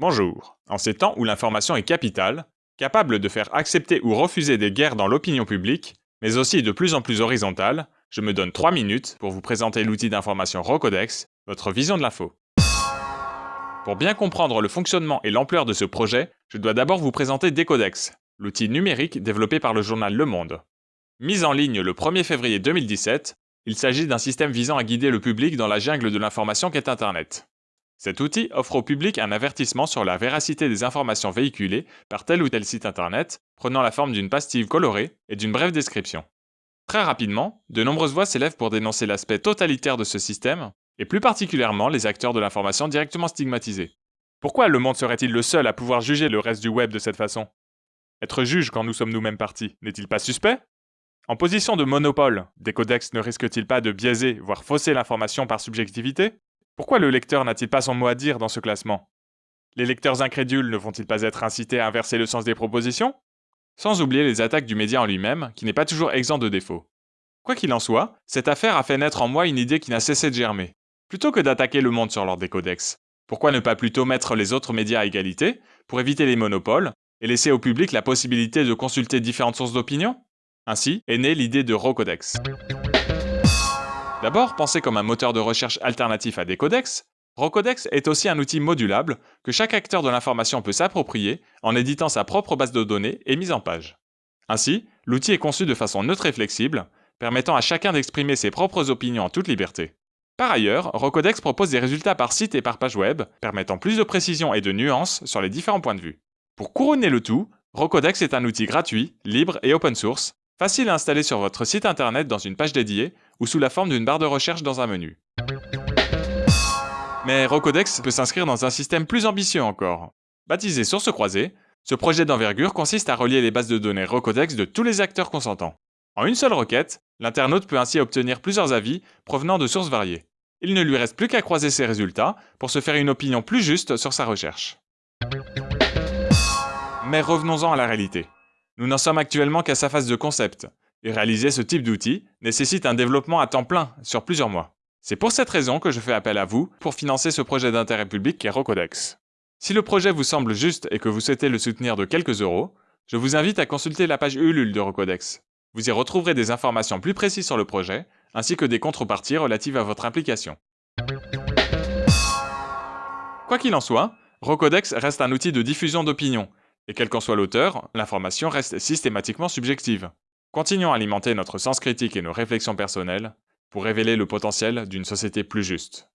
Bonjour. En ces temps où l'information est capitale, capable de faire accepter ou refuser des guerres dans l'opinion publique, mais aussi de plus en plus horizontale, je me donne 3 minutes pour vous présenter l'outil d'information Rocodex, votre vision de l'info. Pour bien comprendre le fonctionnement et l'ampleur de ce projet, je dois d'abord vous présenter Decodex, l'outil numérique développé par le journal Le Monde. Mis en ligne le 1er février 2017, il s'agit d'un système visant à guider le public dans la jungle de l'information qu'est Internet. Cet outil offre au public un avertissement sur la véracité des informations véhiculées par tel ou tel site internet, prenant la forme d'une pastille colorée et d'une brève description. Très rapidement, de nombreuses voix s'élèvent pour dénoncer l'aspect totalitaire de ce système, et plus particulièrement les acteurs de l'information directement stigmatisés. Pourquoi le monde serait-il le seul à pouvoir juger le reste du web de cette façon? Être juge quand nous sommes nous-mêmes partis, n'est-il pas suspect? En position de monopole, des codex ne risquent-ils pas de biaiser, voire fausser l'information par subjectivité? Pourquoi le lecteur n'a-t-il pas son mot à dire dans ce classement? Les lecteurs incrédules ne vont-ils pas être incités à inverser le sens des propositions? Sans oublier les attaques du média en lui-même, qui n'est pas toujours exempt de défauts. Quoi qu'il en soit, cette affaire a fait naître en moi une idée qui n'a cessé de germer. Plutôt que d'attaquer le monde sur l'ordre des codex, pourquoi ne pas plutôt mettre les autres médias à égalité, pour éviter les monopoles, et laisser au public la possibilité de consulter différentes sources d'opinion? Ainsi est née l'idée de Rocodex. D'abord, pensé comme un moteur de recherche alternatif à des codex, Rocodex est aussi un outil modulable que chaque acteur de l'information peut s'approprier en éditant sa propre base de données et mise en page. Ainsi, l'outil est conçu de façon neutre et flexible, permettant à chacun d'exprimer ses propres opinions en toute liberté. Par ailleurs, Rocodex propose des résultats par site et par page web, permettant plus de précision et de nuances sur les différents points de vue. Pour couronner le tout, Rocodex est un outil gratuit, libre et open source, facile à installer sur votre site internet dans une page dédiée ou sous la forme d'une barre de recherche dans un menu. Mais Rocodex peut s'inscrire dans un système plus ambitieux encore. Baptisé Source croisée, ce projet d'envergure consiste à relier les bases de données Rocodex de tous les acteurs consentants. En une seule requête, l'internaute peut ainsi obtenir plusieurs avis provenant de sources variées. Il ne lui reste plus qu'à croiser ses résultats pour se faire une opinion plus juste sur sa recherche. Mais revenons-en à la réalité. Nous n'en sommes actuellement qu'à sa phase de concept, et réaliser ce type d'outil nécessite un développement à temps plein sur plusieurs mois. C'est pour cette raison que je fais appel à vous pour financer ce projet d'intérêt public qu'est Rocodex. Si le projet vous semble juste et que vous souhaitez le soutenir de quelques euros, je vous invite à consulter la page Ulule de Rocodex. Vous y retrouverez des informations plus précises sur le projet, ainsi que des contreparties relatives à votre implication. Quoi qu'il en soit, Rocodex reste un outil de diffusion d'opinion, et quel qu'en soit l'auteur, l'information reste systématiquement subjective. Continuons à alimenter notre sens critique et nos réflexions personnelles pour révéler le potentiel d'une société plus juste.